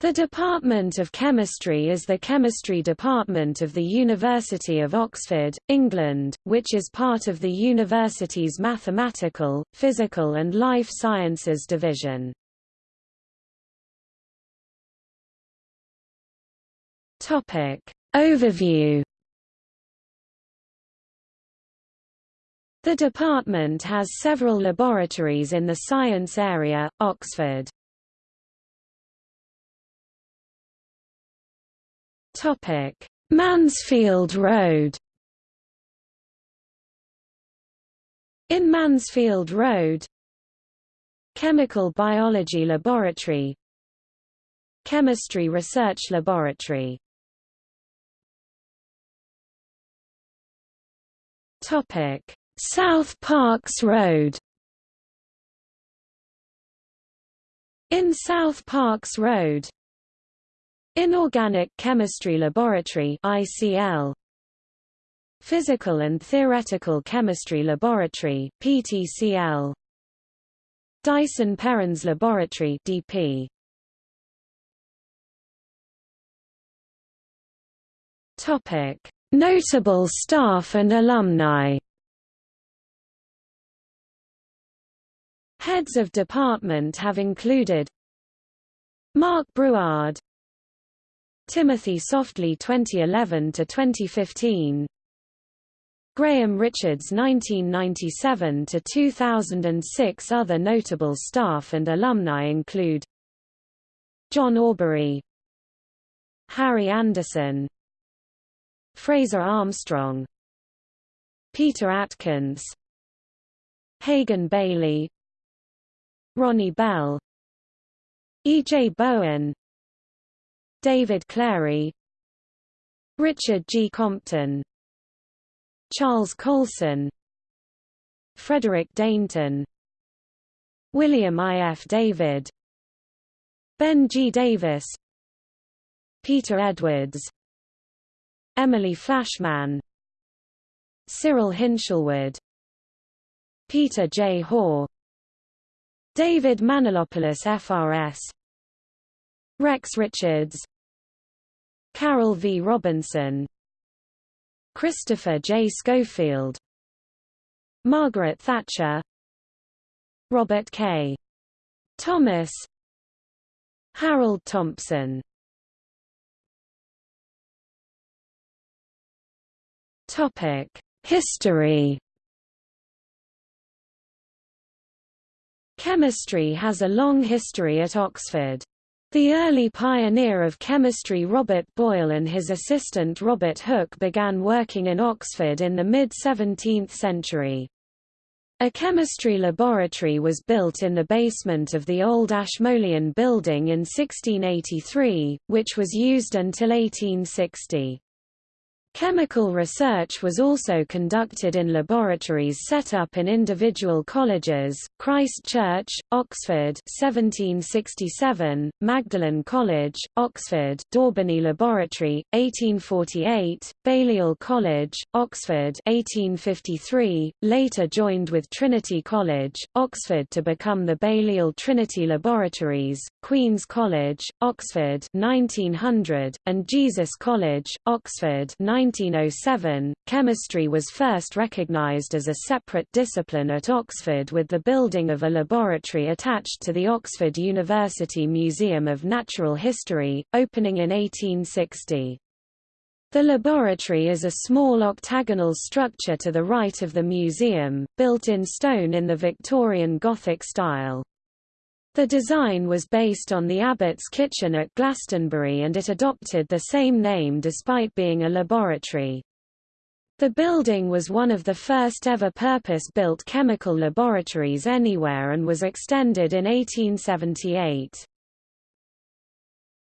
The Department of Chemistry is the chemistry department of the University of Oxford, England, which is part of the university's Mathematical, Physical and Life Sciences division. Topic. Overview The department has several laboratories in the science area, Oxford. Topic: Mansfield Road. In Mansfield Road, Chemical Biology Laboratory, Chemistry Research Laboratory. Topic: South Parks Road. In South Parks Road, Inorganic Chemistry Laboratory ICL Physical and Theoretical Chemistry Laboratory PTCL Dyson Perrins Laboratory DP Topic. Notable staff and alumni. Heads of department have included Mark Brouard Timothy Softley 2011 to 2015 Graham Richards 1997 to 2006 Other notable staff and alumni include John Aubrey Harry Anderson Fraser Armstrong Peter Atkins Hagan Bayley Ronnie Bell E. J. Bowen David Clary Richard G. Compton Charles Coulson Frederick Dainton William I. F. David Ben G. Davis Peter Edwards Emily Flashman Cyril Hinshelwood Peter J. Hore David Manolopoulos FRS Rex Richards Carol V. Robinson Christopher J. Schofield Margaret Thatcher Robert K. Thomas Harold Thompson Topic: History Chemistry has a long history at Oxford. The early pioneer of chemistry Robert Boyle and his assistant Robert Hooke began working in Oxford in the mid-17th century. A chemistry laboratory was built in the basement of the old Ashmolean building in 1683, which was used until 1860. Chemical research was also conducted in laboratories set up in individual colleges, Christ Church, Oxford 1767, Magdalen College, Oxford Daubeny Laboratory, 1848, Balliol College, Oxford 1853, later joined with Trinity College, Oxford to become the Balliol Trinity Laboratories, Queen's College, Oxford 1900, and Jesus College, Oxford 1907, chemistry was first recognized as a separate discipline at Oxford with the building of a laboratory attached to the Oxford University Museum of Natural History, opening in 1860. The laboratory is a small octagonal structure to the right of the museum, built in stone in the Victorian Gothic style. The design was based on the Abbot's kitchen at Glastonbury and it adopted the same name despite being a laboratory. The building was one of the first ever purpose-built chemical laboratories anywhere and was extended in 1878.